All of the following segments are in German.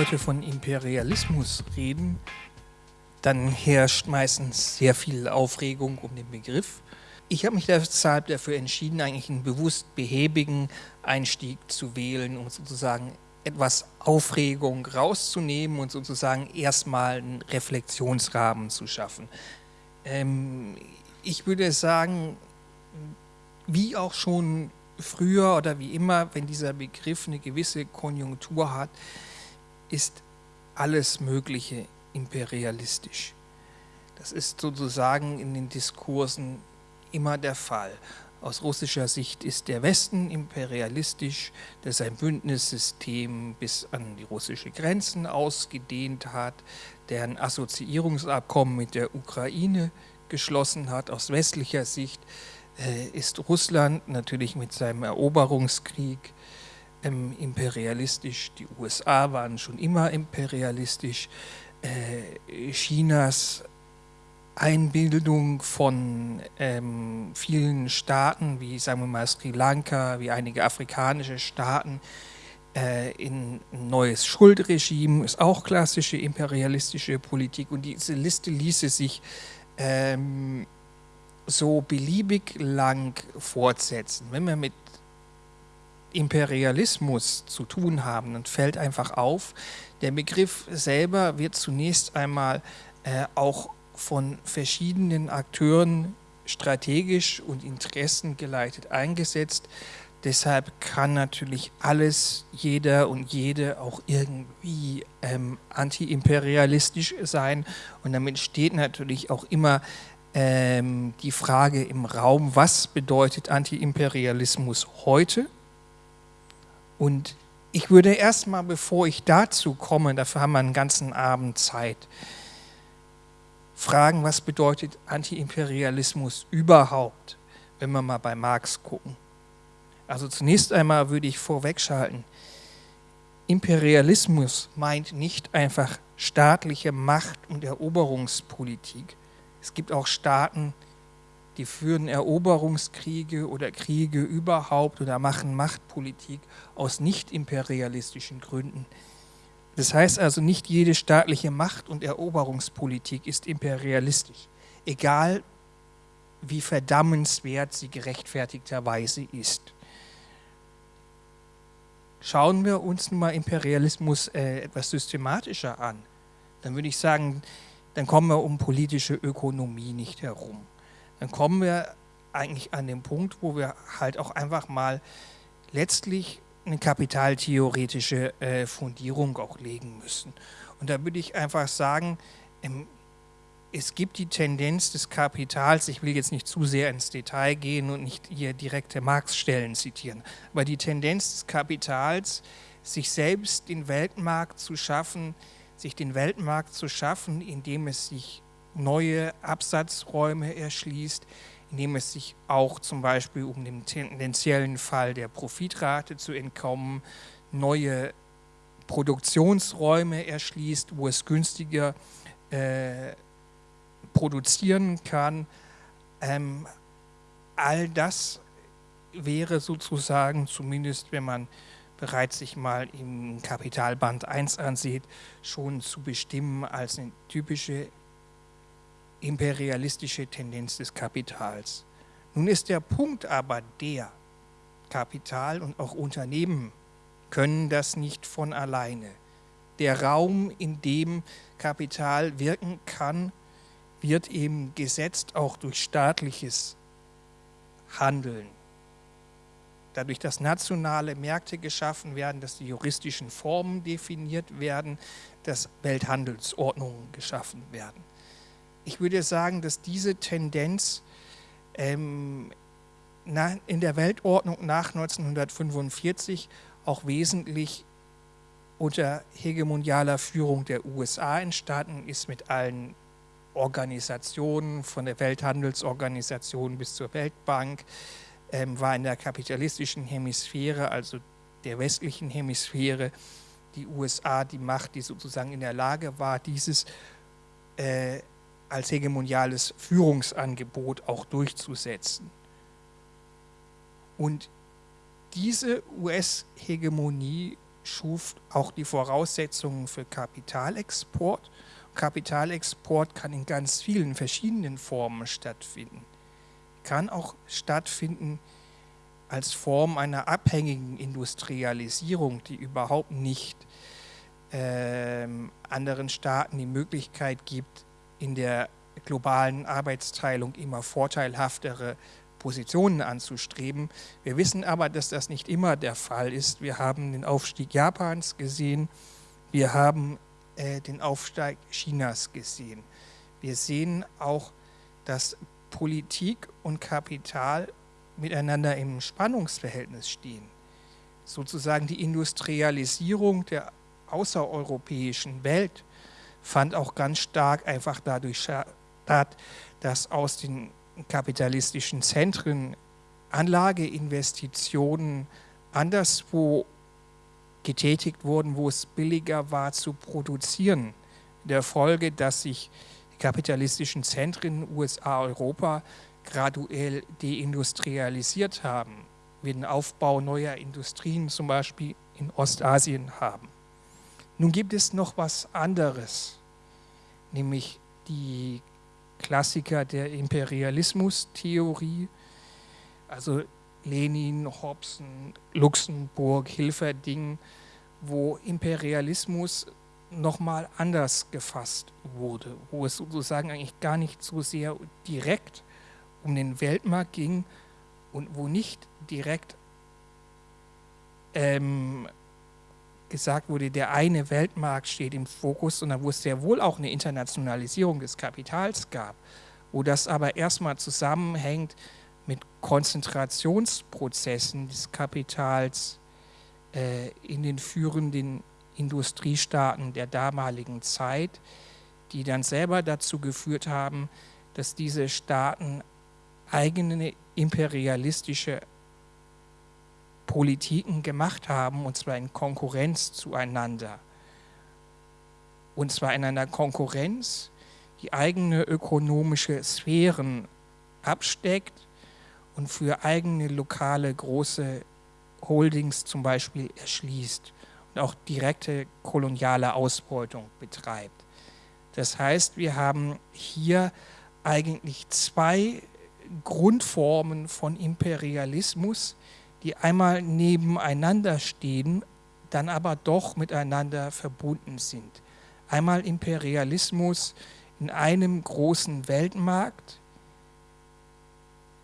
heute von Imperialismus reden, dann herrscht meistens sehr viel Aufregung um den Begriff. Ich habe mich deshalb dafür entschieden, eigentlich einen bewusst behäbigen Einstieg zu wählen, um sozusagen etwas Aufregung rauszunehmen und sozusagen erstmal einen Reflexionsrahmen zu schaffen. Ähm, ich würde sagen, wie auch schon früher oder wie immer, wenn dieser Begriff eine gewisse Konjunktur hat, ist alles Mögliche imperialistisch. Das ist sozusagen in den Diskursen immer der Fall. Aus russischer Sicht ist der Westen imperialistisch, der sein Bündnissystem bis an die russische Grenzen ausgedehnt hat, der ein Assoziierungsabkommen mit der Ukraine geschlossen hat. Aus westlicher Sicht äh, ist Russland natürlich mit seinem Eroberungskrieg ähm, imperialistisch. Die USA waren schon immer imperialistisch. Äh, Chinas Einbildung von ähm, vielen Staaten, wie sagen wir mal Sri Lanka, wie einige afrikanische Staaten, äh, in ein neues Schuldregime, ist auch klassische imperialistische Politik. Und diese Liste ließe sich ähm, so beliebig lang fortsetzen. Wenn wir mit Imperialismus zu tun haben, dann fällt einfach auf, der Begriff selber wird zunächst einmal äh, auch von verschiedenen Akteuren strategisch und interessengeleitet eingesetzt. Deshalb kann natürlich alles, jeder und jede auch irgendwie ähm, antiimperialistisch sein. Und damit steht natürlich auch immer ähm, die Frage im Raum, was bedeutet Antiimperialismus heute? Und ich würde erstmal, bevor ich dazu komme, dafür haben wir einen ganzen Abend Zeit, fragen, was bedeutet Antiimperialismus überhaupt, wenn wir mal bei Marx gucken. Also zunächst einmal würde ich vorwegschalten, Imperialismus meint nicht einfach staatliche Macht- und Eroberungspolitik. Es gibt auch Staaten, die führen Eroberungskriege oder Kriege überhaupt oder machen Machtpolitik aus nicht imperialistischen Gründen. Das heißt also, nicht jede staatliche Macht- und Eroberungspolitik ist imperialistisch, egal wie verdammenswert sie gerechtfertigterweise ist. Schauen wir uns nun mal Imperialismus äh, etwas systematischer an, dann würde ich sagen, dann kommen wir um politische Ökonomie nicht herum. Dann kommen wir eigentlich an den Punkt, wo wir halt auch einfach mal letztlich eine kapitaltheoretische äh, Fundierung auch legen müssen. Und da würde ich einfach sagen, ähm, es gibt die Tendenz des Kapitals, ich will jetzt nicht zu sehr ins Detail gehen und nicht hier direkte Marx-Stellen zitieren, aber die Tendenz des Kapitals, sich selbst den Weltmarkt zu schaffen, sich den Weltmarkt zu schaffen, indem es sich neue Absatzräume erschließt, indem es sich auch zum Beispiel um den tendenziellen Fall der Profitrate zu entkommen, neue Produktionsräume erschließt, wo es günstiger äh, produzieren kann. Ähm, all das wäre sozusagen, zumindest wenn man bereits sich mal im Kapitalband 1 ansieht, schon zu bestimmen als eine typische imperialistische Tendenz des Kapitals. Nun ist der Punkt aber der, Kapital und auch Unternehmen können das nicht von alleine. Der Raum, in dem Kapital wirken kann, wird eben gesetzt auch durch staatliches Handeln. Dadurch, dass nationale Märkte geschaffen werden, dass die juristischen Formen definiert werden, dass Welthandelsordnungen geschaffen werden ich würde sagen, dass diese Tendenz ähm, na, in der Weltordnung nach 1945 auch wesentlich unter hegemonialer Führung der USA entstanden ist mit allen Organisationen, von der Welthandelsorganisation bis zur Weltbank, ähm, war in der kapitalistischen Hemisphäre, also der westlichen Hemisphäre, die USA die Macht, die sozusagen in der Lage war, dieses äh, als hegemoniales Führungsangebot auch durchzusetzen. Und diese US-Hegemonie schuf auch die Voraussetzungen für Kapitalexport. Kapitalexport kann in ganz vielen verschiedenen Formen stattfinden. Kann auch stattfinden als Form einer abhängigen Industrialisierung, die überhaupt nicht äh, anderen Staaten die Möglichkeit gibt, in der globalen Arbeitsteilung immer vorteilhaftere Positionen anzustreben. Wir wissen aber, dass das nicht immer der Fall ist. Wir haben den Aufstieg Japans gesehen, wir haben äh, den Aufstieg Chinas gesehen. Wir sehen auch, dass Politik und Kapital miteinander im Spannungsverhältnis stehen. Sozusagen die Industrialisierung der außereuropäischen Welt fand auch ganz stark einfach dadurch statt, dass aus den kapitalistischen Zentren Anlageinvestitionen anderswo getätigt wurden, wo es billiger war zu produzieren. Der Folge, dass sich die kapitalistischen Zentren USA, Europa graduell deindustrialisiert haben, wir den Aufbau neuer Industrien zum Beispiel in Ostasien haben. Nun gibt es noch was anderes, nämlich die Klassiker der Imperialismustheorie, also Lenin, Hobson, Luxemburg, Hilferding, wo Imperialismus nochmal anders gefasst wurde, wo es sozusagen eigentlich gar nicht so sehr direkt um den Weltmarkt ging und wo nicht direkt ähm, gesagt wurde, der eine Weltmarkt steht im Fokus, sondern wo es sehr wohl auch eine Internationalisierung des Kapitals gab, wo das aber erstmal zusammenhängt mit Konzentrationsprozessen des Kapitals äh, in den führenden Industriestaaten der damaligen Zeit, die dann selber dazu geführt haben, dass diese Staaten eigene imperialistische Politiken gemacht haben, und zwar in Konkurrenz zueinander. Und zwar in einer Konkurrenz, die eigene ökonomische Sphären absteckt und für eigene lokale große Holdings zum Beispiel erschließt und auch direkte koloniale Ausbeutung betreibt. Das heißt, wir haben hier eigentlich zwei Grundformen von Imperialismus, die einmal nebeneinander stehen, dann aber doch miteinander verbunden sind. Einmal Imperialismus in einem großen Weltmarkt,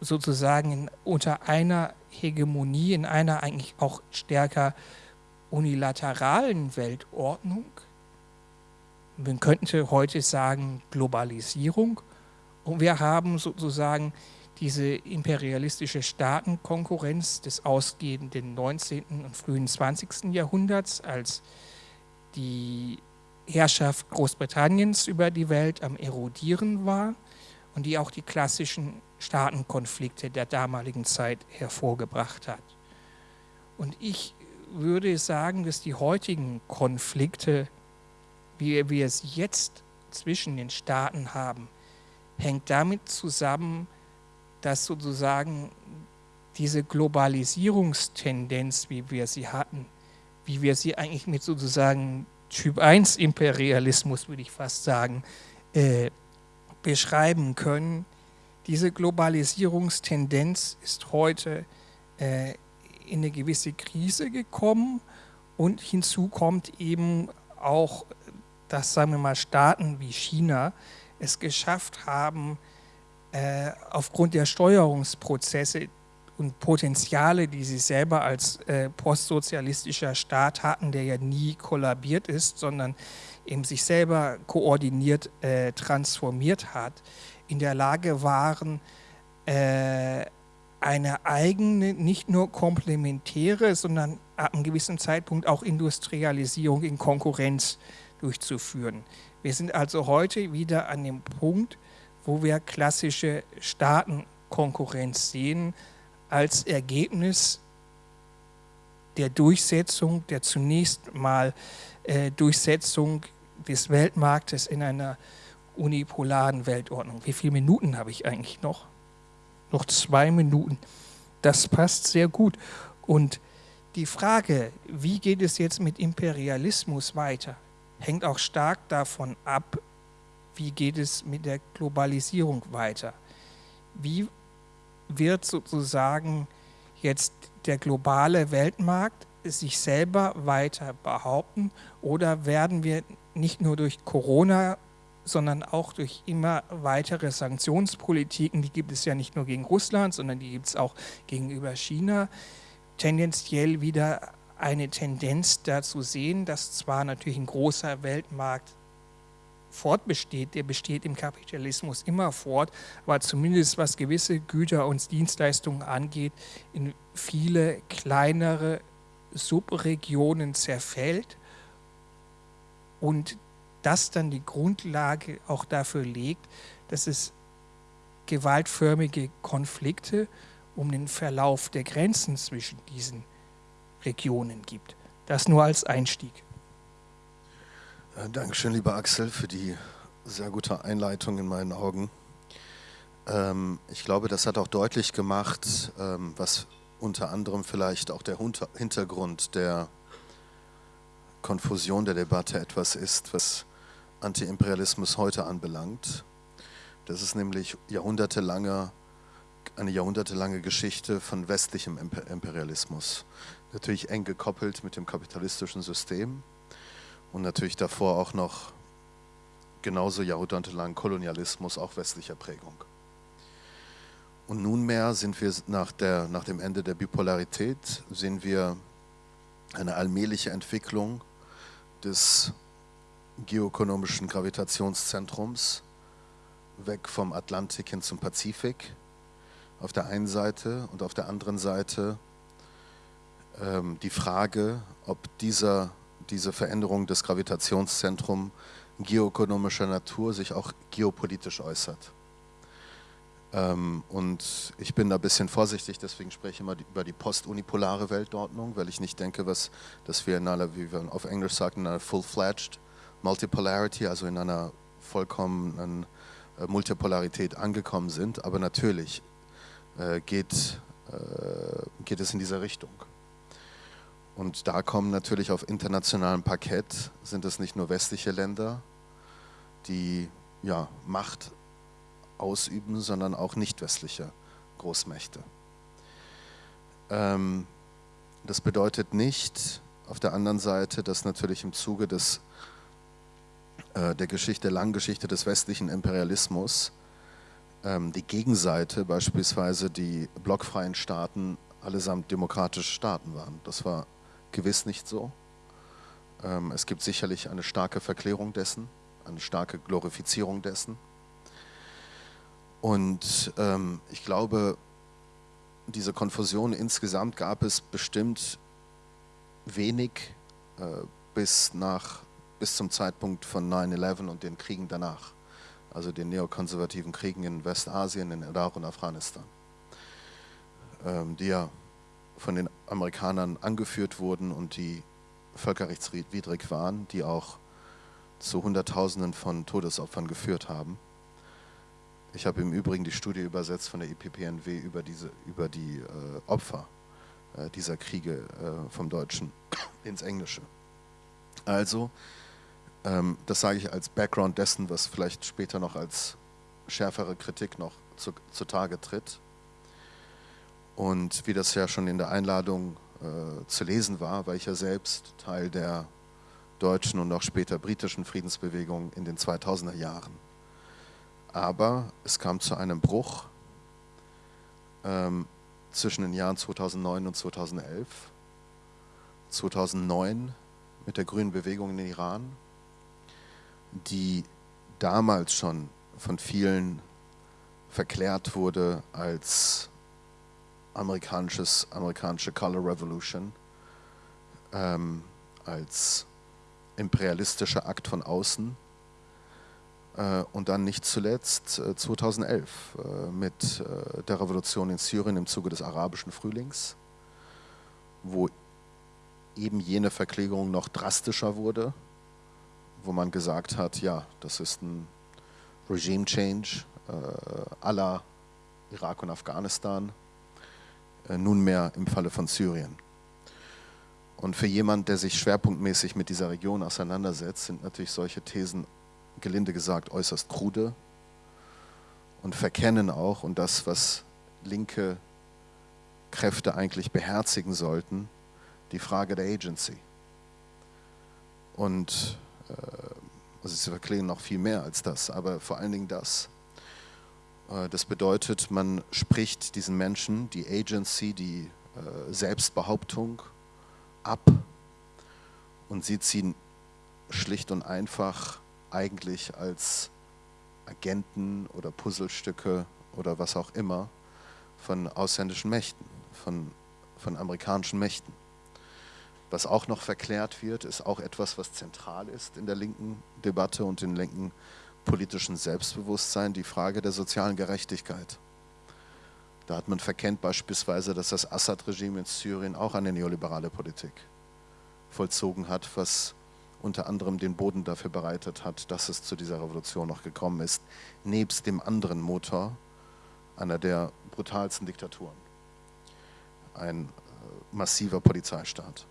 sozusagen in, unter einer Hegemonie, in einer eigentlich auch stärker unilateralen Weltordnung. Man könnte heute sagen Globalisierung. Und wir haben sozusagen diese imperialistische Staatenkonkurrenz des ausgehenden 19. und frühen 20. Jahrhunderts, als die Herrschaft Großbritanniens über die Welt am erodieren war und die auch die klassischen Staatenkonflikte der damaligen Zeit hervorgebracht hat. Und ich würde sagen, dass die heutigen Konflikte, wie wir sie jetzt zwischen den Staaten haben, hängt damit zusammen, dass sozusagen diese Globalisierungstendenz, wie wir sie hatten, wie wir sie eigentlich mit sozusagen Typ 1 Imperialismus, würde ich fast sagen, äh, beschreiben können. Diese Globalisierungstendenz ist heute äh, in eine gewisse Krise gekommen und hinzu kommt eben auch, dass, sagen wir mal, Staaten wie China es geschafft haben, äh, aufgrund der Steuerungsprozesse und Potenziale, die sie selber als äh, postsozialistischer Staat hatten, der ja nie kollabiert ist, sondern eben sich selber koordiniert äh, transformiert hat, in der Lage waren, äh, eine eigene, nicht nur komplementäre, sondern ab einem gewissen Zeitpunkt auch Industrialisierung in Konkurrenz durchzuführen. Wir sind also heute wieder an dem Punkt, wo wir klassische Staatenkonkurrenz sehen als Ergebnis der Durchsetzung, der zunächst mal äh, Durchsetzung des Weltmarktes in einer unipolaren Weltordnung. Wie viele Minuten habe ich eigentlich noch? Noch zwei Minuten. Das passt sehr gut. Und die Frage, wie geht es jetzt mit Imperialismus weiter, hängt auch stark davon ab, wie geht es mit der Globalisierung weiter. Wie wird sozusagen jetzt der globale Weltmarkt sich selber weiter behaupten oder werden wir nicht nur durch Corona, sondern auch durch immer weitere Sanktionspolitiken, die gibt es ja nicht nur gegen Russland, sondern die gibt es auch gegenüber China, tendenziell wieder eine Tendenz dazu sehen, dass zwar natürlich ein großer Weltmarkt fortbesteht, der besteht im Kapitalismus immer fort, aber zumindest was gewisse Güter und Dienstleistungen angeht, in viele kleinere Subregionen zerfällt und das dann die Grundlage auch dafür legt, dass es gewaltförmige Konflikte um den Verlauf der Grenzen zwischen diesen Regionen gibt. Das nur als Einstieg. Äh, Dankeschön, lieber Axel, für die sehr gute Einleitung in meinen Augen. Ähm, ich glaube, das hat auch deutlich gemacht, ähm, was unter anderem vielleicht auch der Hintergrund der Konfusion der Debatte etwas ist, was Antiimperialismus heute anbelangt. Das ist nämlich jahrhundertelange, eine jahrhundertelange Geschichte von westlichem Imperialismus. Natürlich eng gekoppelt mit dem kapitalistischen System und natürlich davor auch noch genauso jahrhundertelang Kolonialismus, auch westlicher Prägung. Und nunmehr sind wir nach, der, nach dem Ende der Bipolarität, sehen wir eine allmähliche Entwicklung des geoökonomischen Gravitationszentrums weg vom Atlantik hin zum Pazifik auf der einen Seite und auf der anderen Seite ähm, die Frage, ob dieser diese Veränderung des Gravitationszentrums geoökonomischer Natur sich auch geopolitisch äußert. Ähm, und ich bin da ein bisschen vorsichtig, deswegen spreche ich immer über die postunipolare Weltordnung, weil ich nicht denke, was, dass wir in einer, wie wir auf Englisch sagen, in einer full-fledged Multipolarity, also in einer vollkommenen äh, Multipolarität angekommen sind. Aber natürlich äh, geht, äh, geht es in diese Richtung. Und da kommen natürlich auf internationalem Parkett, sind es nicht nur westliche Länder, die ja, Macht ausüben, sondern auch nicht westliche Großmächte. Ähm, das bedeutet nicht auf der anderen Seite, dass natürlich im Zuge des, äh, der Geschichte, langen Geschichte des westlichen Imperialismus ähm, die Gegenseite, beispielsweise die blockfreien Staaten, allesamt demokratische Staaten waren. Das war gewiss nicht so. Ähm, es gibt sicherlich eine starke Verklärung dessen, eine starke Glorifizierung dessen. Und ähm, ich glaube, diese Konfusion insgesamt gab es bestimmt wenig äh, bis, nach, bis zum Zeitpunkt von 9-11 und den Kriegen danach, also den neokonservativen Kriegen in Westasien, in Irak und Afghanistan, ähm, die ja von den Amerikanern angeführt wurden und die völkerrechtswidrig waren, die auch zu Hunderttausenden von Todesopfern geführt haben. Ich habe im Übrigen die Studie übersetzt von der EPPNW über, diese, über die äh, Opfer äh, dieser Kriege äh, vom Deutschen ins Englische. Also, ähm, das sage ich als Background dessen, was vielleicht später noch als schärfere Kritik noch zu, zutage tritt. Und wie das ja schon in der Einladung äh, zu lesen war, war ich ja selbst Teil der deutschen und auch später britischen Friedensbewegung in den 2000er Jahren. Aber es kam zu einem Bruch ähm, zwischen den Jahren 2009 und 2011. 2009 mit der grünen Bewegung in Iran, die damals schon von vielen verklärt wurde als amerikanisches, amerikanische Color Revolution ähm, als imperialistischer Akt von außen. Äh, und dann nicht zuletzt äh, 2011 äh, mit äh, der Revolution in Syrien im Zuge des arabischen Frühlings, wo eben jene Verklägerung noch drastischer wurde, wo man gesagt hat, ja, das ist ein Regime Change äh, aller Irak und Afghanistan, nunmehr im Falle von Syrien. Und für jemanden, der sich schwerpunktmäßig mit dieser Region auseinandersetzt, sind natürlich solche Thesen, gelinde gesagt, äußerst krude und verkennen auch, und das, was linke Kräfte eigentlich beherzigen sollten, die Frage der Agency. Und äh, also sie verklingen noch viel mehr als das, aber vor allen Dingen das. Äh, das bedeutet, man spricht diesen Menschen die Agency, die äh, Selbstbehauptung ab und sieht sie schlicht und einfach eigentlich als Agenten oder Puzzlestücke oder was auch immer von ausländischen Mächten, von, von amerikanischen Mächten. Was auch noch verklärt wird, ist auch etwas, was zentral ist in der linken Debatte und im linken politischen Selbstbewusstsein, die Frage der sozialen Gerechtigkeit. Da hat man verkennt beispielsweise, dass das Assad-Regime in Syrien auch eine neoliberale Politik vollzogen hat, was unter anderem den Boden dafür bereitet hat, dass es zu dieser Revolution noch gekommen ist, nebst dem anderen Motor einer der brutalsten Diktaturen. Ein äh, massiver Polizeistaat.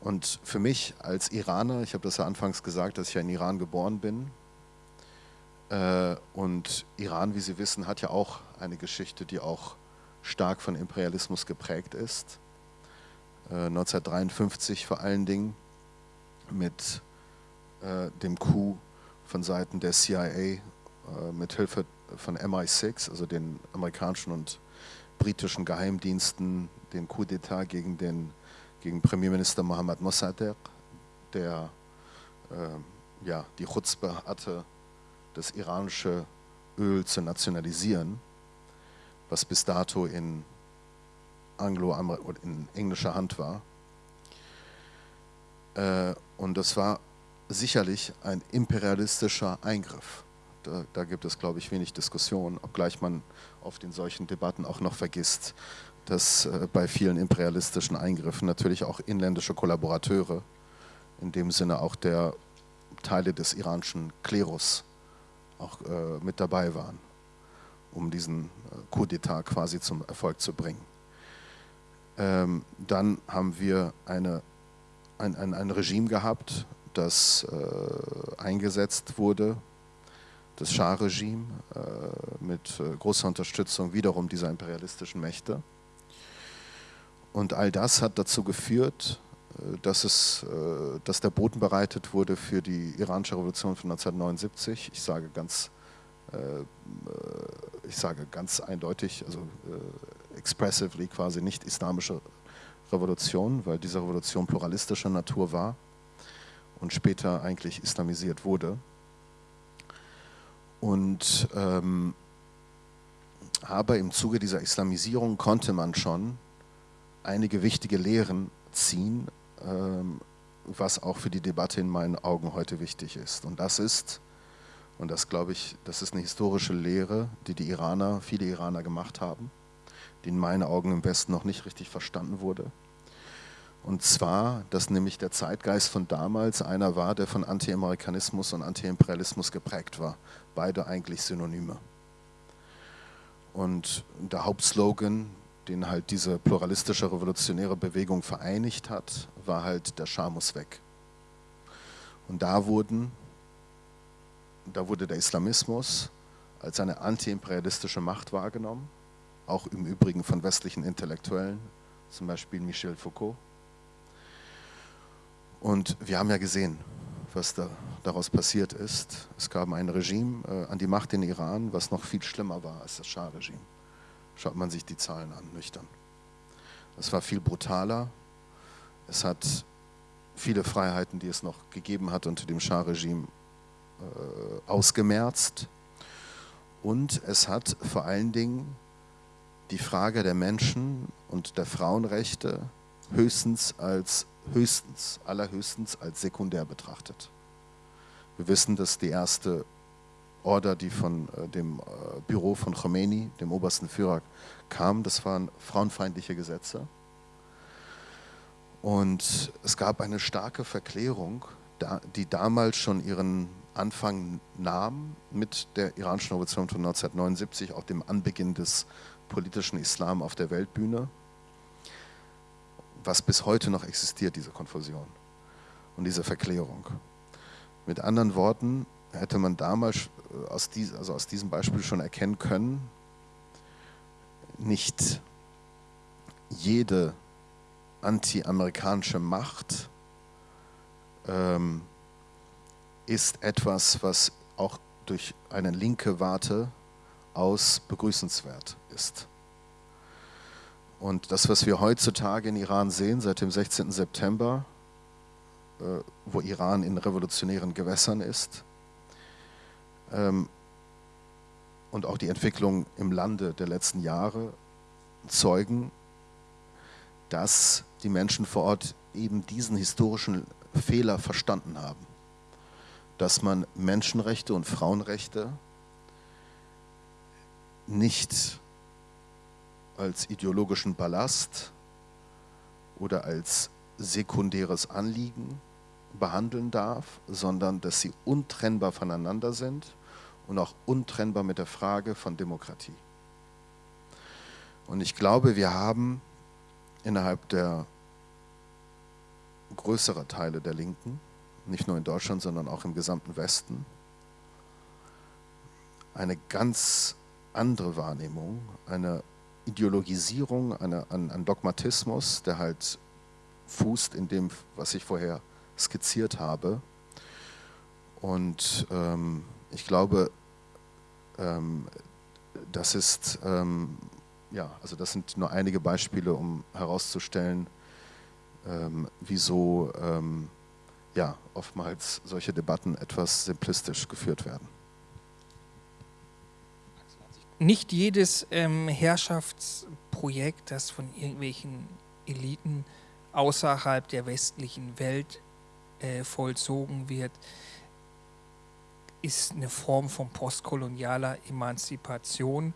Und für mich als Iraner, ich habe das ja anfangs gesagt, dass ich ja in Iran geboren bin, und Iran, wie Sie wissen, hat ja auch eine Geschichte, die auch stark von Imperialismus geprägt ist. 1953 äh, vor allen Dingen mit äh, dem Coup von Seiten der CIA mit Hilfe von MI6, also den amerikanischen und britischen Geheimdiensten, den Coup d'etat gegen den gegen Premierminister Mohammad Mossadegh, der äh, ja, die Chutzpe hatte, das iranische Öl zu nationalisieren, was bis dato in, Anglo in englischer Hand war. Äh, und das war sicherlich ein imperialistischer Eingriff. Da, da, gibt es, glaube ich, wenig Diskussion, obgleich man oft in solchen Debatten auch noch vergisst, dass äh, bei vielen imperialistischen Eingriffen natürlich auch inländische Kollaborateure, in dem Sinne auch der Teile des iranischen Klerus, auch äh, mit dabei waren, um diesen äh, Coup d'etat quasi zum Erfolg zu bringen. Ähm, dann haben wir eine, ein, ein, ein Regime gehabt, das äh, eingesetzt wurde, das Schah-Regime, äh, mit äh, großer Unterstützung wiederum dieser imperialistischen Mächte. Und all das hat dazu geführt, dass, es, äh, dass der Boden bereitet wurde für die iranische Revolution von 1979. Ich sage ganz, äh, ich sage ganz eindeutig, also expressively quasi nicht islamische Revolution, weil diese Revolution pluralistischer Natur war und später eigentlich islamisiert wurde. Und ähm, aber im Zuge dieser Islamisierung konnte man schon einige wichtige Lehren ziehen, was auch für die Debatte in meinen Augen heute wichtig ist. Und das ist, und das glaube ich, das ist eine historische Lehre, die die Iraner, viele Iraner gemacht haben, die in meinen Augen im Westen noch nicht richtig verstanden wurde. Und zwar, dass nämlich der Zeitgeist von damals einer war, der von Anti-Amerikanismus und Anti-Imperialismus geprägt war. Beide eigentlich Synonyme. Und der Hauptslogan den halt diese pluralistische revolutionäre Bewegung vereinigt hat, war halt der Schah muss weg. Und da wurden, da wurde der Islamismus als eine antiimperialistische Macht wahrgenommen, auch im Übrigen von westlichen Intellektuellen, zum Beispiel Michel Foucault. Und wir haben ja gesehen, was da, daraus passiert ist. Es gab ein Regime äh, an die Macht in Iran, was noch viel schlimmer war als das Schah-Regime. Schaut man sich die Zahlen an, nüchtern. Es war viel brutaler. Es hat viele Freiheiten, die es noch gegeben hat unter dem Schah-Regime, äh, ausgemerzt. Und es hat vor allen Dingen die Frage der Menschen und der Frauenrechte höchstens als höchstens, allerhöchstens als sekundär betrachtet. Wir wissen, dass die erste Order, die von äh, dem äh, Büro von Khomeini, dem obersten Führer, kam. Das waren frauenfeindliche Gesetze. Und es gab eine starke Verklärung, die damals schon ihren Anfang nahm mit der iranischen Revolution von 1979, auch dem Anbeginn des politischen Islam auf der Weltbühne, was bis heute noch existiert, diese Konfusion und diese Verklärung. Mit anderen Worten hätte man damals äh, aus, dies, also aus diesem Beispiel schon erkennen können, nicht jede anti-amerikanische Macht ähm, ist etwas, was auch durch eine linke Warte aus begrüßenswert ist. Und das, was wir heutzutage in Iran sehen, seit dem 16. September, äh, wo Iran in revolutionären Gewässern ist, und auch die Entwicklung im Lande der letzten Jahre zeugen, dass die Menschen vor Ort eben diesen historischen Fehler verstanden haben, dass man Menschenrechte und Frauenrechte nicht als ideologischen Ballast oder als sekundäres Anliegen behandeln darf, sondern dass sie untrennbar voneinander sind und auch untrennbar mit der Frage von Demokratie. Und ich glaube, wir haben innerhalb der größeren Teile der Linken, nicht nur in Deutschland, sondern auch im gesamten Westen, eine ganz andere Wahrnehmung, eine Ideologisierung, eine, ein, ein Dogmatismus, der halt fußt in dem, was ich vorher skizziert habe. Und ähm, ich glaube, ähm, das ist, ähm, ja, also das sind nur einige Beispiele, um herauszustellen, ähm, wieso ähm, ja, oftmals solche Debatten etwas simplistisch geführt werden. Nicht jedes ähm, Herrschaftsprojekt, das von irgendwelchen Eliten außerhalb der westlichen Welt äh, vollzogen wird, ist eine Form von postkolonialer Emanzipation,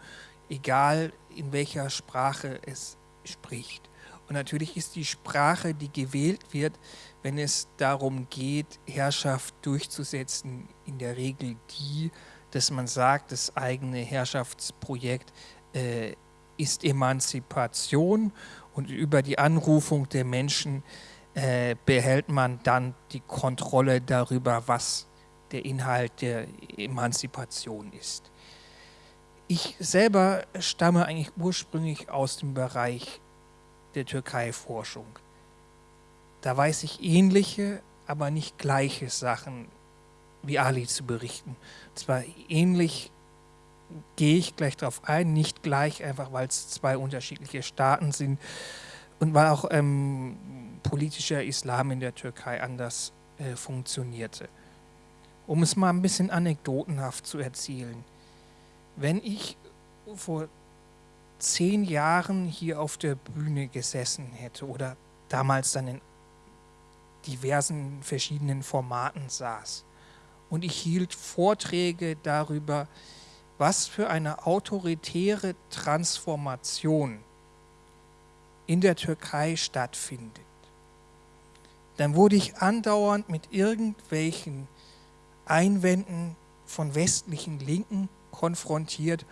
egal in welcher Sprache es spricht. Und natürlich ist die Sprache, die gewählt wird, wenn es darum geht, Herrschaft durchzusetzen, in der Regel die, dass man sagt, das eigene Herrschaftsprojekt äh, ist Emanzipation und über die Anrufung der Menschen äh, behält man dann die Kontrolle darüber, was der Inhalt der Emanzipation ist. Ich selber stamme eigentlich ursprünglich aus dem Bereich der Türkei-Forschung. Da weiß ich ähnliche, aber nicht gleiche Sachen wie Ali zu berichten. Zwar ähnlich gehe ich gleich darauf ein, nicht gleich, einfach weil es zwei unterschiedliche Staaten sind und weil auch ähm, politischer Islam in der Türkei anders äh, funktionierte. Um es mal ein bisschen anekdotenhaft zu erzählen. Wenn ich vor zehn Jahren hier auf der Bühne gesessen hätte oder damals dann in diversen verschiedenen Formaten saß und ich hielt Vorträge darüber, was für eine autoritäre Transformation in der Türkei stattfindet, dann wurde ich andauernd mit irgendwelchen Einwänden von westlichen Linken konfrontiert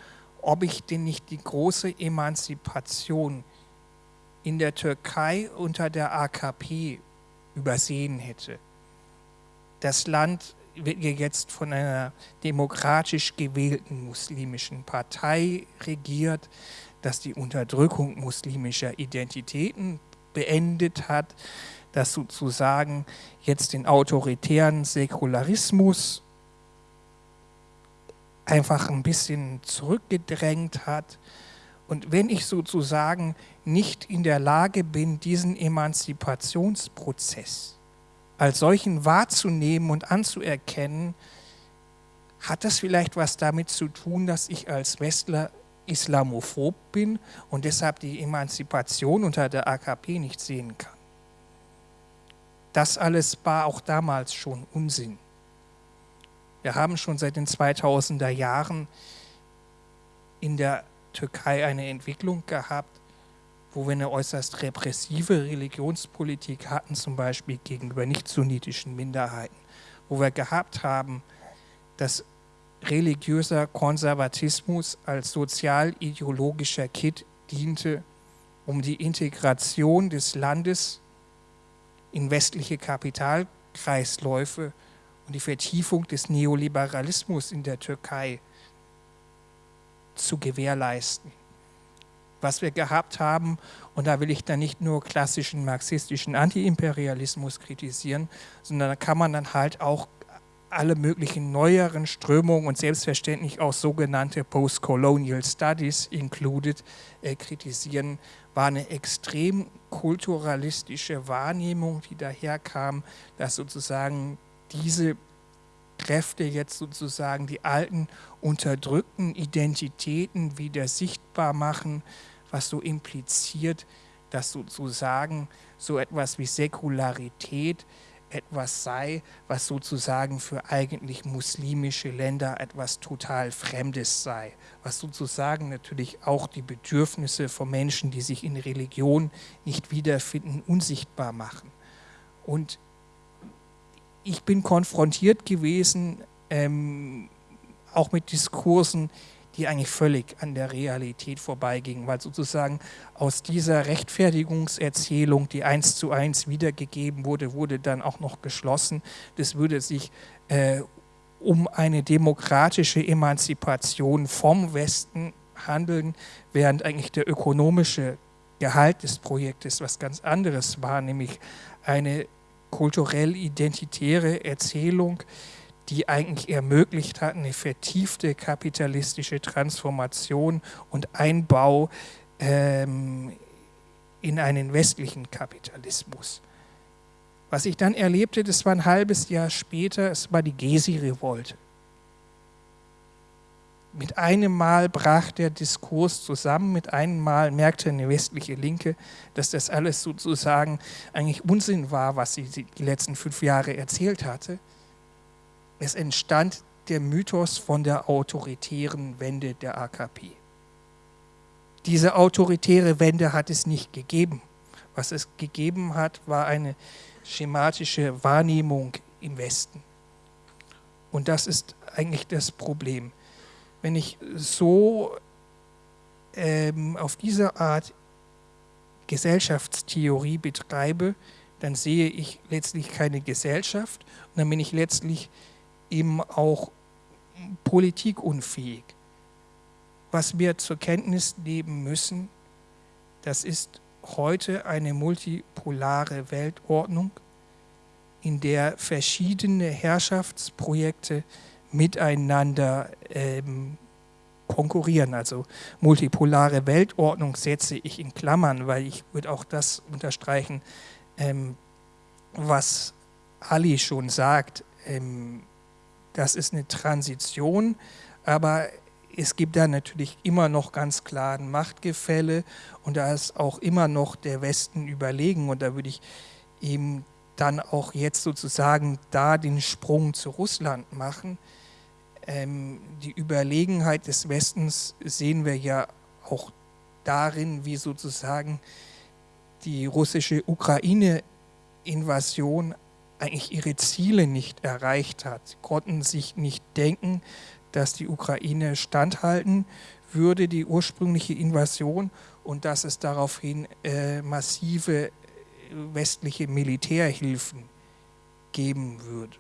ob ich denn nicht die große Emanzipation in der Türkei unter der AKP übersehen hätte. Das Land wird jetzt von einer demokratisch gewählten muslimischen Partei regiert, das die Unterdrückung muslimischer Identitäten beendet hat, das sozusagen jetzt den autoritären Säkularismus einfach ein bisschen zurückgedrängt hat. Und wenn ich sozusagen nicht in der Lage bin, diesen Emanzipationsprozess als solchen wahrzunehmen und anzuerkennen, hat das vielleicht was damit zu tun, dass ich als Westler islamophob bin und deshalb die Emanzipation unter der AKP nicht sehen kann. Das alles war auch damals schon Unsinn. Wir haben schon seit den 2000er Jahren in der Türkei eine Entwicklung gehabt, wo wir eine äußerst repressive Religionspolitik hatten, zum Beispiel gegenüber nicht-sunnitischen Minderheiten, wo wir gehabt haben, dass religiöser Konservatismus als sozial-ideologischer Kit diente, um die Integration des Landes in westliche Kapitalkreisläufe und die Vertiefung des Neoliberalismus in der Türkei zu gewährleisten. Was wir gehabt haben, und da will ich dann nicht nur klassischen marxistischen Antiimperialismus kritisieren, sondern da kann man dann halt auch alle möglichen neueren Strömungen und selbstverständlich auch sogenannte Postcolonial Studies included äh, kritisieren, war eine extrem kulturalistische Wahrnehmung, die daherkam, dass sozusagen diese Kräfte jetzt sozusagen die alten unterdrückten Identitäten wieder sichtbar machen, was so impliziert, dass sozusagen so etwas wie Säkularität etwas sei, was sozusagen für eigentlich muslimische Länder etwas total Fremdes sei, was sozusagen natürlich auch die Bedürfnisse von Menschen, die sich in Religion nicht wiederfinden, unsichtbar machen. Und ich bin konfrontiert gewesen, ähm, auch mit Diskursen, die eigentlich völlig an der Realität vorbeigingen, weil sozusagen aus dieser Rechtfertigungserzählung, die eins zu eins wiedergegeben wurde, wurde dann auch noch geschlossen, das würde sich äh, um eine demokratische Emanzipation vom Westen handeln, während eigentlich der ökonomische Gehalt des Projektes was ganz anderes war, nämlich eine kulturell identitäre Erzählung, die eigentlich ermöglicht hat, eine vertiefte kapitalistische Transformation und Einbau ähm, in einen westlichen Kapitalismus. Was ich dann erlebte, das war ein halbes Jahr später, es war die Gesi-Revolte. Mit einem Mal brach der Diskurs zusammen, mit einem Mal merkte eine westliche Linke, dass das alles sozusagen eigentlich Unsinn war, was sie die letzten fünf Jahre erzählt hatte es entstand der Mythos von der autoritären Wende der AKP. Diese autoritäre Wende hat es nicht gegeben. Was es gegeben hat, war eine schematische Wahrnehmung im Westen. Und das ist eigentlich das Problem. Wenn ich so ähm, auf diese Art Gesellschaftstheorie betreibe, dann sehe ich letztlich keine Gesellschaft und dann bin ich letztlich eben auch politikunfähig. Was wir zur Kenntnis nehmen müssen, das ist heute eine multipolare Weltordnung, in der verschiedene Herrschaftsprojekte miteinander ähm, konkurrieren. Also multipolare Weltordnung setze ich in Klammern, weil ich würde auch das unterstreichen, ähm, was Ali schon sagt. Ähm, das ist eine Transition, aber es gibt da natürlich immer noch ganz klar ein Machtgefälle und da ist auch immer noch der Westen überlegen und da würde ich eben dann auch jetzt sozusagen da den Sprung zu Russland machen. Ähm, die Überlegenheit des Westens sehen wir ja auch darin, wie sozusagen die russische Ukraine-Invasion eigentlich ihre Ziele nicht erreicht hat. Sie konnten sich nicht denken, dass die Ukraine standhalten würde, die ursprüngliche Invasion, und dass es daraufhin äh, massive äh, westliche Militärhilfen geben würde.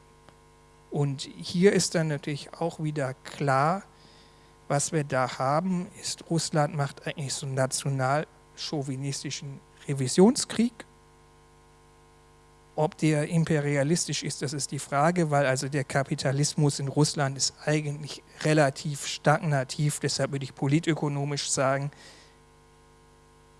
Und hier ist dann natürlich auch wieder klar, was wir da haben, ist, Russland macht eigentlich so einen national-chauvinistischen Revisionskrieg ob der imperialistisch ist, das ist die Frage, weil also der Kapitalismus in Russland ist eigentlich relativ stagnativ, deshalb würde ich politökonomisch sagen,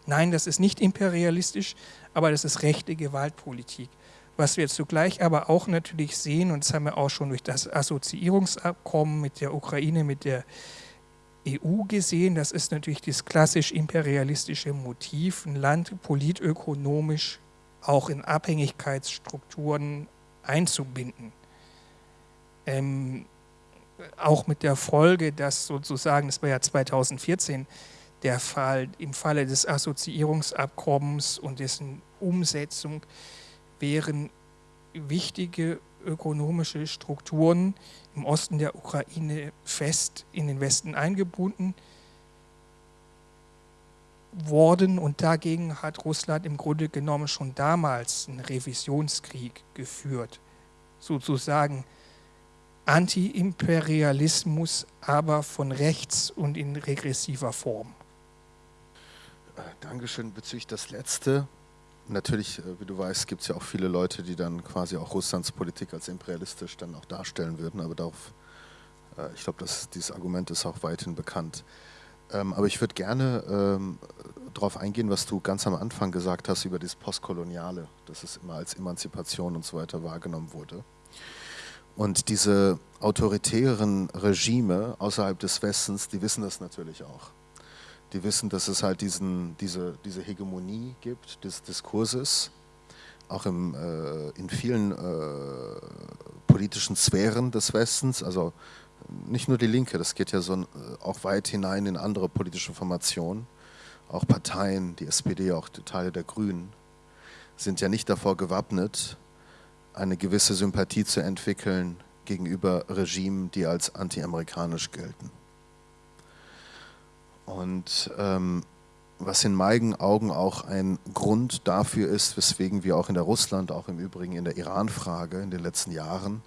nein, das ist nicht imperialistisch, aber das ist rechte Gewaltpolitik. Was wir zugleich aber auch natürlich sehen, und das haben wir auch schon durch das Assoziierungsabkommen mit der Ukraine, mit der EU gesehen, das ist natürlich das klassisch imperialistische Motiv, ein Land politökonomisch auch in Abhängigkeitsstrukturen einzubinden. Ähm, auch mit der Folge, dass sozusagen, das war ja 2014 der Fall, im Falle des Assoziierungsabkommens und dessen Umsetzung wären wichtige ökonomische Strukturen im Osten der Ukraine fest in den Westen eingebunden worden und dagegen hat Russland im Grunde genommen schon damals einen Revisionskrieg geführt. Sozusagen Anti-Imperialismus, aber von rechts und in regressiver Form. Dankeschön bezüglich das Letzte. Natürlich, äh, wie du weißt, gibt es ja auch viele Leute, die dann quasi auch Russlands Politik als imperialistisch dann auch darstellen würden, aber darauf, äh, ich glaube, dieses Argument ist auch weithin bekannt. Ähm, aber ich würde gerne ähm, darauf eingehen, was du ganz am Anfang gesagt hast über das Postkoloniale, dass es immer als Emanzipation und so weiter wahrgenommen wurde. Und diese autoritären Regime außerhalb des Westens, die wissen das natürlich auch. Die wissen, dass es halt diesen, diese, diese Hegemonie gibt des Diskurses, auch im, äh, in vielen äh, politischen Sphären des Westens, also nicht nur die Linke, das geht ja so äh, auch weit hinein in andere politische Formationen, auch Parteien, die SPD, auch Teile der Grünen, sind ja nicht davor gewappnet, eine gewisse Sympathie zu entwickeln gegenüber Regimen, die als anti-amerikanisch gelten. Und ähm, was in meinen Augen auch ein Grund dafür ist, weswegen wir auch in der Russland, auch im Übrigen in der Iran-Frage in den letzten Jahren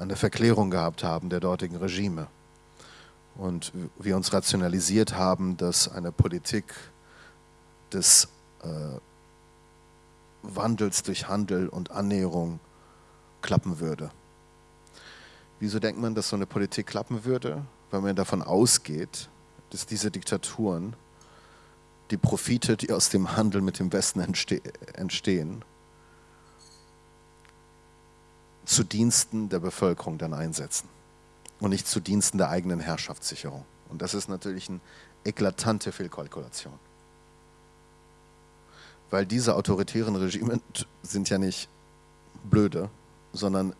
eine Verklärung gehabt haben der dortigen Regime. Und wir uns rationalisiert haben, dass eine Politik des äh, Wandels durch Handel und Annäherung klappen würde. Wieso denkt man, dass so eine Politik klappen würde? Weil man davon ausgeht, dass diese Diktaturen die Profite, die aus dem Handel mit dem Westen entste entstehen, zu Diensten der Bevölkerung dann einsetzen und nicht zu Diensten der eigenen Herrschaftssicherung. Und das ist natürlich eine eklatante Fehlkalkulation weil diese autoritären Regime sind ja nicht blöde, sondern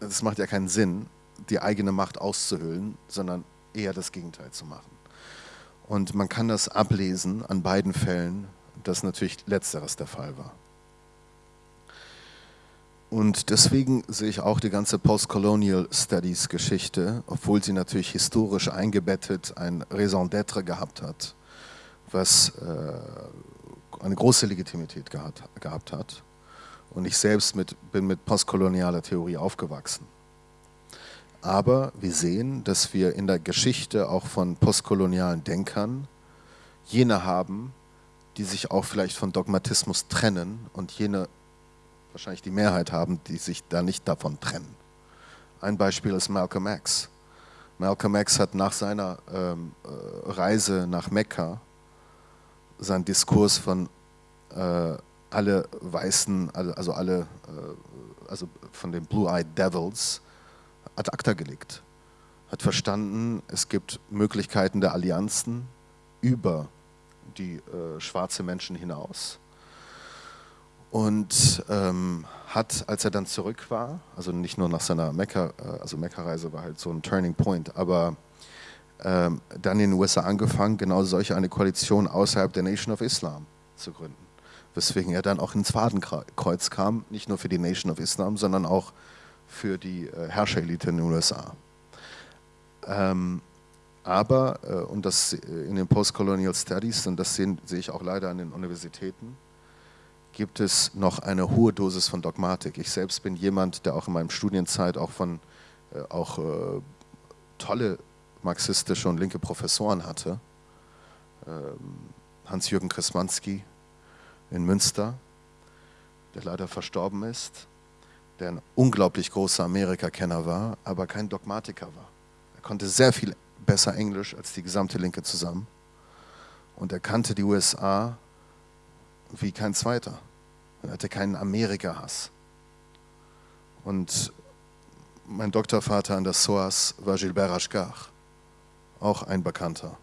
es macht ja keinen Sinn, die eigene Macht auszuhöhlen, sondern eher das Gegenteil zu machen. Und man kann das ablesen an beiden Fällen, dass natürlich letzteres der Fall war. Und deswegen sehe ich auch die ganze Postcolonial Studies Geschichte, obwohl sie natürlich historisch eingebettet ein Raison d'être gehabt hat, was äh, eine große Legitimität gehabt, gehabt hat. Und ich selbst mit, bin mit postkolonialer Theorie aufgewachsen. Aber wir sehen, dass wir in der Geschichte auch von postkolonialen Denkern jene haben, die sich auch vielleicht von Dogmatismus trennen und jene wahrscheinlich die Mehrheit haben, die sich da nicht davon trennen. Ein Beispiel ist Malcolm X. Malcolm X hat nach seiner ähm, äh, Reise nach Mekka sein Diskurs von äh, alle Weißen, also alle, äh, also von den Blue-Eyed Devils, ad acta gelegt. Hat verstanden, es gibt Möglichkeiten der Allianzen über die äh, schwarze Menschen hinaus. Und ähm, hat, als er dann zurück war, also nicht nur nach seiner Mekka, äh, also Mekka-Reise war halt so ein Turning Point, aber ähm, dann in den USA angefangen, genau solche eine Koalition außerhalb der Nation of Islam zu gründen. Weswegen er dann auch ins Fadenkreuz kam, nicht nur für die Nation of Islam, sondern auch für die äh, Herrscherelite in den USA. Ähm, aber, äh, und das in den Postcolonial Studies, und das sehen, sehe ich auch leider an den Universitäten, gibt es noch eine hohe Dosis von Dogmatik. Ich selbst bin jemand, der auch in meinem Studienzeit auch von äh, auch äh, tolle marxistische und linke Professoren hatte. Ähm, Hans-Jürgen Krismanski in Münster, der leider verstorben ist, der ein unglaublich großer Amerika-Kenner war, aber kein Dogmatiker war. Er konnte sehr viel besser Englisch als die gesamte Linke zusammen. Und er kannte die USA wie kein zweiter. Er hatte keinen Amerika-Hass. Und mein Doktorvater an der SOAS war Gilbert Ashgar auch ein bekannter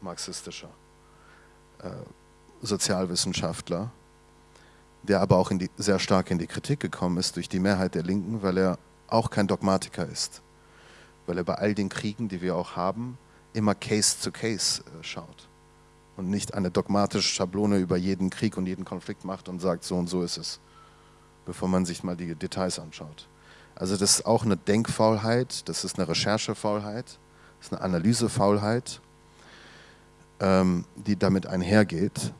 marxistischer äh, Sozialwissenschaftler, der aber auch die, sehr stark in die Kritik gekommen ist durch die Mehrheit der Linken, weil er auch kein Dogmatiker ist. Weil er bei all den Kriegen, die wir auch haben, immer Case zu Case äh, schaut und nicht eine dogmatische Schablone über jeden Krieg und jeden Konflikt macht und sagt, so und so ist es, bevor man sich mal die Details anschaut. Also das ist auch eine Denkfaulheit, das ist eine Recherchefaulheit das ist eine Analysefaulheit. ähm, die damit einhergeht.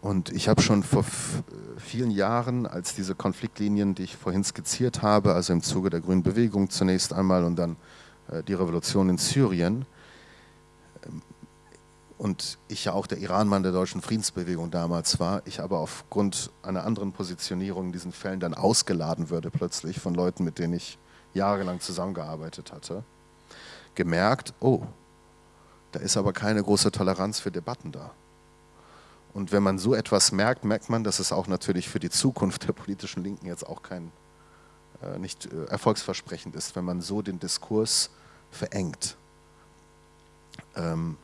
Und ich habe schon vor vielen Jahren, als diese Konfliktlinien, die ich vorhin skizziert habe, also im Zuge der Grünen Bewegung zunächst einmal und dann äh, die Revolution in Syrien, und ich ja auch der Iranmann der deutschen Friedensbewegung damals war, ich aber aufgrund einer anderen Positionierung in diesen Fällen dann ausgeladen würde plötzlich von Leuten, mit denen ich jahrelang zusammengearbeitet hatte, gemerkt, oh, da ist aber keine große Toleranz für Debatten da. Und wenn man so etwas merkt, merkt man, dass es auch natürlich für die Zukunft der politischen Linken jetzt auch kein äh, nicht äh, erfolgsversprechend ist, wenn man so den Diskurs verengt. Ähm,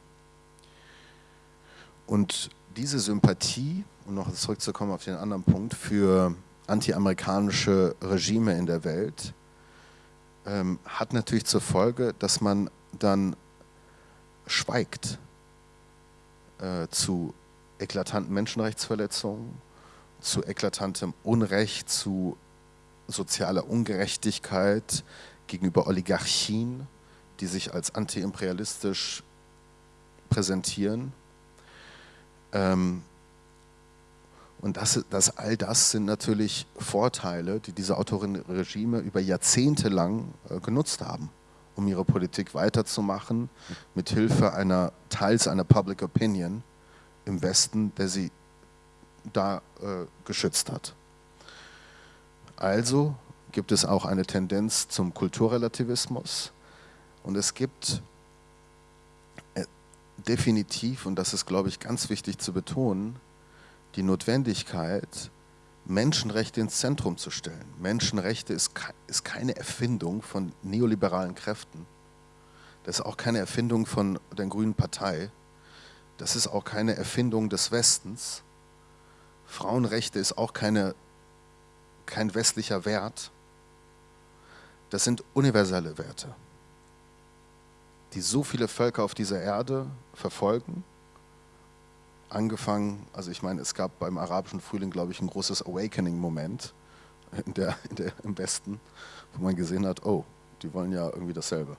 und diese Sympathie, um noch zurückzukommen auf den anderen Punkt, für anti-amerikanische Regime in der Welt, ähm, hat natürlich zur Folge, dass man dann schweigt äh, zu eklatanten Menschenrechtsverletzungen, zu eklatantem Unrecht, zu sozialer Ungerechtigkeit gegenüber Oligarchien, die sich als antiimperialistisch präsentieren. Ähm, und das, das, all das sind natürlich Vorteile, die diese Autorenregime über Jahrzehnte lang äh, genutzt haben, um ihre Politik weiterzumachen, mit Hilfe einer teils einer Public Opinion im Westen, der sie da äh, geschützt hat. Also gibt es auch eine Tendenz zum Kulturrelativismus und es gibt definitiv, und das ist, glaube ich, ganz wichtig zu betonen, die Notwendigkeit, Menschenrechte ins Zentrum zu stellen. Menschenrechte ist, ist keine Erfindung von neoliberalen Kräften. Das ist auch keine Erfindung von der Grünen Partei. Das ist auch keine Erfindung des Westens. Frauenrechte ist auch keine, kein westlicher Wert. Das sind universelle Werte, die so viele Völker auf dieser Erde verfolgen angefangen, also ich meine, es gab beim arabischen Frühling, glaube ich, ein großes Awakening-Moment in der, in der, im Westen, wo man gesehen hat, oh, die wollen ja irgendwie dasselbe.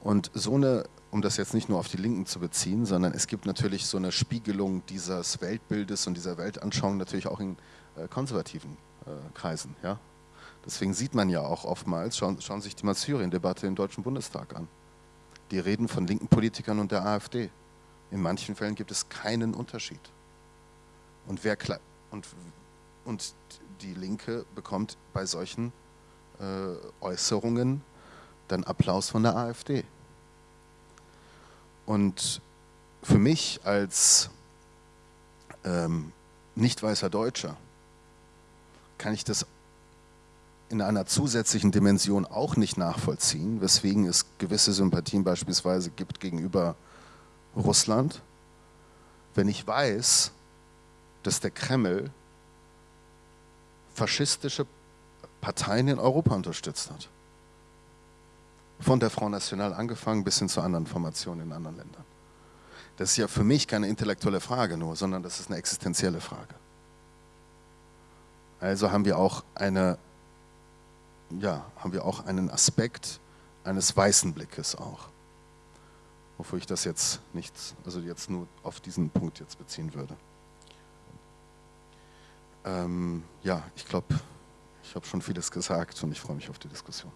Und so eine, um das jetzt nicht nur auf die Linken zu beziehen, sondern es gibt natürlich so eine Spiegelung dieses Weltbildes und dieser Weltanschauung natürlich auch in äh, konservativen äh, Kreisen. Ja? Deswegen sieht man ja auch oftmals, schauen, schauen sich die mal Syrien-Debatte im Deutschen Bundestag an. Die reden von linken Politikern und der AfD. In manchen Fällen gibt es keinen Unterschied. Und, wer, und, und die Linke bekommt bei solchen äh, Äußerungen dann Applaus von der AfD. Und für mich als ähm, nicht weißer Deutscher kann ich das in einer zusätzlichen Dimension auch nicht nachvollziehen, weswegen es gewisse Sympathien beispielsweise gibt gegenüber Russland, wenn ich weiß, dass der Kreml faschistische Parteien in Europa unterstützt hat. Von der Front National angefangen bis hin zu anderen Formationen in anderen Ländern. Das ist ja für mich keine intellektuelle Frage nur, sondern das ist eine existenzielle Frage. Also haben wir auch eine, ja, haben wir auch einen Aspekt eines weißen Blickes auch. Wofür ich das jetzt nicht, also jetzt nur auf diesen Punkt jetzt beziehen würde. Ähm, ja, ich glaube, ich habe schon vieles gesagt und ich freue mich auf die Diskussion.